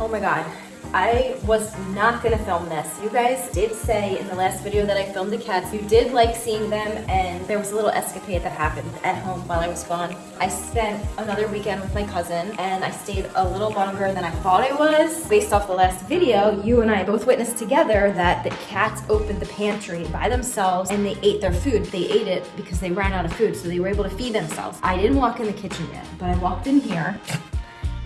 Oh my god. I was not gonna film this. You guys did say in the last video that I filmed the cats, you did like seeing them and there was a little escapade that happened at home while I was gone. I spent another weekend with my cousin and I stayed a little longer than I thought I was. Based off the last video, you and I both witnessed together that the cats opened the pantry by themselves and they ate their food. They ate it because they ran out of food, so they were able to feed themselves. I didn't walk in the kitchen yet, but I walked in here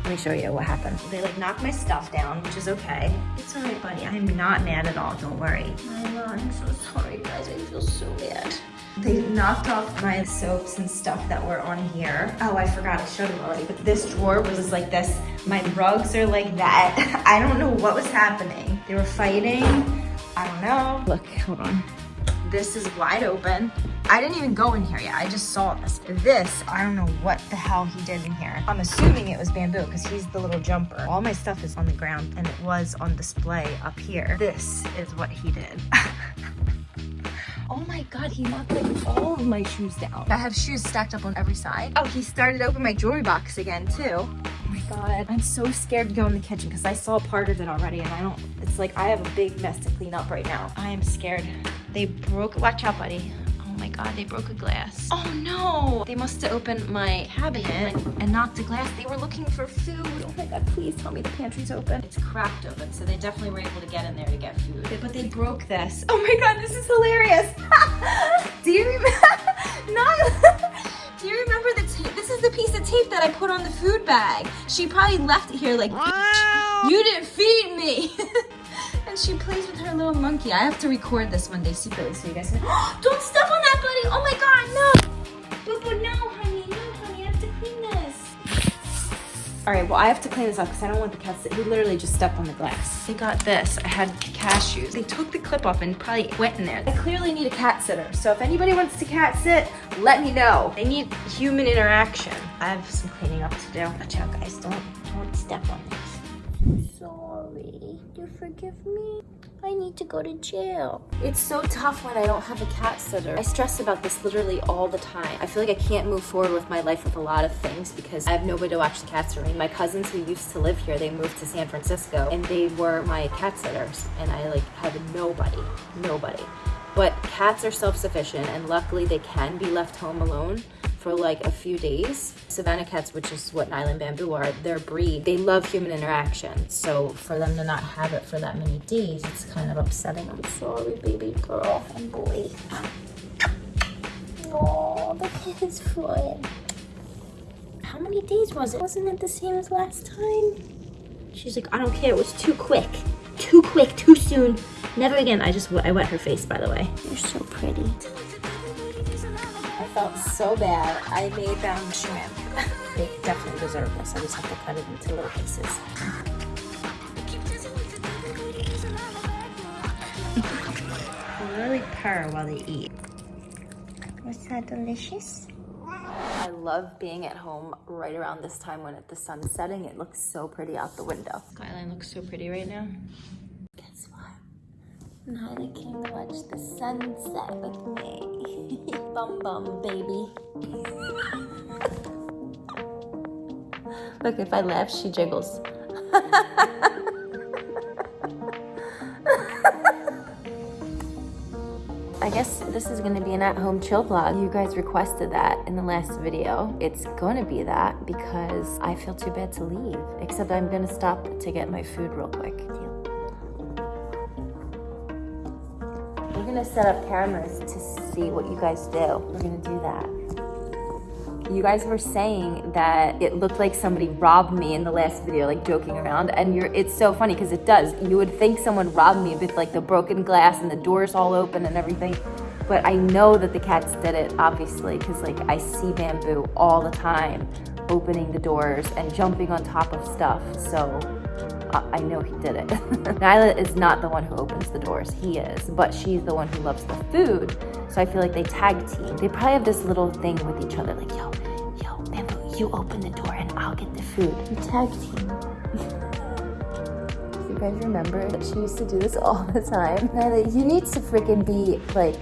let me show you what happened. They like knocked my stuff down, which is okay. It's all right, buddy. I'm not mad at all, don't worry. I'm so sorry, guys. I feel so bad. They knocked off my soaps and stuff that were on here. Oh, I forgot, I showed them already. But this drawer was like this. My rugs are like that. I don't know what was happening. They were fighting. I don't know. Look, hold on. This is wide open. I didn't even go in here yet. I just saw this. This, I don't know what the hell he did in here. I'm assuming it was bamboo because he's the little jumper. All my stuff is on the ground and it was on display up here. This is what he did. Oh my god, he knocked like all of my shoes down. I have shoes stacked up on every side. Oh, he started open my jewelry box again too. Oh my god. I'm so scared to go in the kitchen because I saw part of it already and I don't, it's like I have a big mess to clean up right now. I am scared. They broke, watch out buddy. Oh my god, they broke a glass. Oh no! They must have opened my cabinet and knocked a glass. They were looking for food. Oh my god, please tell me the pantry's open. It's cracked open, so they definitely were able to get in there to get food. But they broke this. Oh my god, this is hilarious! Do you remember? Do you remember the tape? This is the piece of tape that I put on the food bag. She probably left it here like, you didn't feed me. and she plays with her little monkey. I have to record this one day secretly so you guys can, don't step All right, well I have to clean this up because I don't want the cats to, he literally just stepped on the glass. They got this, I had cashews. They took the clip off and probably went in there. I clearly need a cat sitter. So if anybody wants to cat sit, let me know. They need human interaction. I have some cleaning up to do. Watch out guys, don't, don't step on this sorry. Do you forgive me? I need to go to jail. It's so tough when I don't have a cat sitter. I stress about this literally all the time. I feel like I can't move forward with my life with a lot of things because I have nobody to watch the cats for me. My cousins who used to live here, they moved to San Francisco and they were my cat sitters and I like have nobody, nobody. But cats are self-sufficient and luckily they can be left home alone for like a few days. Savannah cats, which is what Nyla and Bamboo are, their breed, they love human interaction. So for them to not have it for that many days, it's kind of upsetting. I'm sorry, baby girl and boy. Oh, the kid is flying. How many days was it? Wasn't it the same as last time? She's like, I don't care, it was too quick. Too quick, too soon. Never again. I just, I wet her face, by the way. You're so pretty I felt so bad. I made them shrimp. they definitely deserve this. I just have to cut it into little pieces. really purr while they eat. Was that delicious? I love being at home right around this time when the sun's setting. It looks so pretty out the window. Skyline looks so pretty right now. What? Nyla came to watch the sunset with me. bum bum, baby. Look, if I laugh, she jiggles. I guess this is gonna be an at-home chill vlog. You guys requested that in the last video. It's gonna be that because I feel too bad to leave. Except I'm gonna stop to get my food real quick. Gonna set up cameras to see what you guys do. We're gonna do that. You guys were saying that it looked like somebody robbed me in the last video, like joking around, and you're it's so funny because it does. You would think someone robbed me with like the broken glass and the doors all open and everything. But I know that the cats did it, obviously, because like I see bamboo all the time opening the doors and jumping on top of stuff. So I know he did it. Nyla is not the one who opens the doors, he is, but she's the one who loves the food. So I feel like they tag team. They probably have this little thing with each other, like, yo, yo, Bamboo, you open the door and I'll get the food. We tag team. you guys remember that she used to do this all the time? Nyla, you need to freaking be like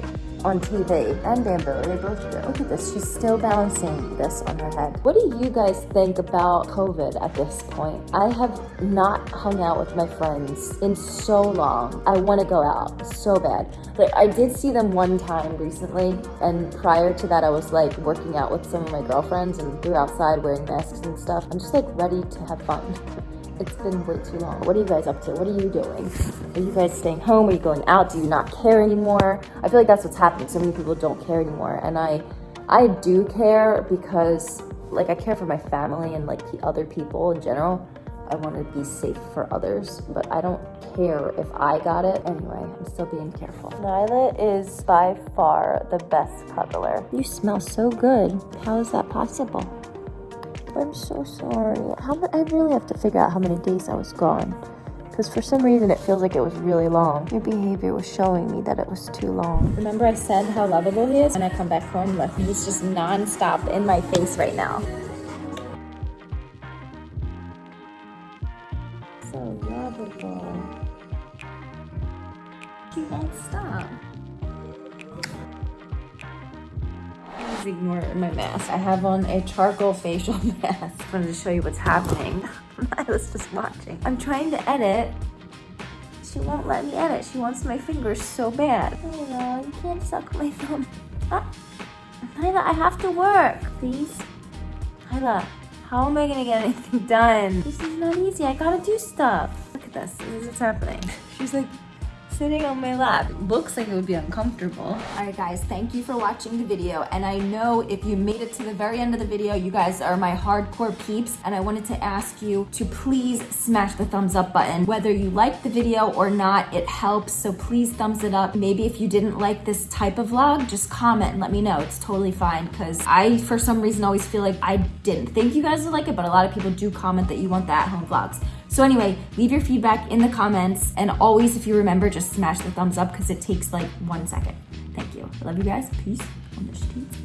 on TV. And Bamboo, they both do. Look at this, she's still balancing this on her head. What do you guys think about COVID at this point? I have not hung out with my friends in so long. I want to go out so bad. Like I did see them one time recently, and prior to that, I was like working out with some of my girlfriends, and we were outside wearing masks and stuff. I'm just like ready to have fun. It's been way too long. What are you guys up to? What are you doing? Are you guys staying home? Are you going out? Do you not care anymore? I feel like that's what's happening. So many people don't care anymore. And I I do care because like I care for my family and like other people in general. I want to be safe for others, but I don't care if I got it. Anyway, I'm still being careful. Nyla is by far the best cuddler. You smell so good. How is that possible? I'm so sorry. How I really have to figure out how many days I was gone. Because for some reason it feels like it was really long. Your behavior was showing me that it was too long. Remember I said how lovable he is? When I come back home, look, he's just non-stop in my face right now. Ignore my mask. I have on a charcoal facial mask. I wanted to show you what's happening. I was just watching. I'm trying to edit. She won't let me edit. She wants my fingers so bad. Oh no, you can't suck my thumb. Ah. Nyla, I have to work. Please? Nyla, how am I gonna get anything done? This is not easy. I gotta do stuff. Look at this. This is what's happening. She's like, sitting on my lap. Looks like it would be uncomfortable. All right, guys, thank you for watching the video. And I know if you made it to the very end of the video, you guys are my hardcore peeps. And I wanted to ask you to please smash the thumbs up button. Whether you liked the video or not, it helps. So please thumbs it up. Maybe if you didn't like this type of vlog, just comment and let me know. It's totally fine because I, for some reason, always feel like I didn't think you guys would like it, but a lot of people do comment that you want the at-home vlogs. So anyway, leave your feedback in the comments. And always, if you remember, just smash the thumbs up because it takes like one second. Thank you. I love you guys. Peace on the streets.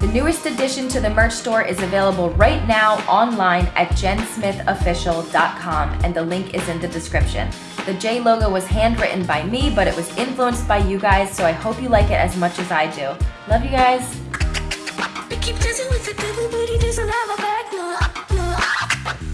The newest addition to the merch store is available right now online at jensmithofficial.com and the link is in the description. The J logo was handwritten by me, but it was influenced by you guys, so I hope you like it as much as I do. Love you guys.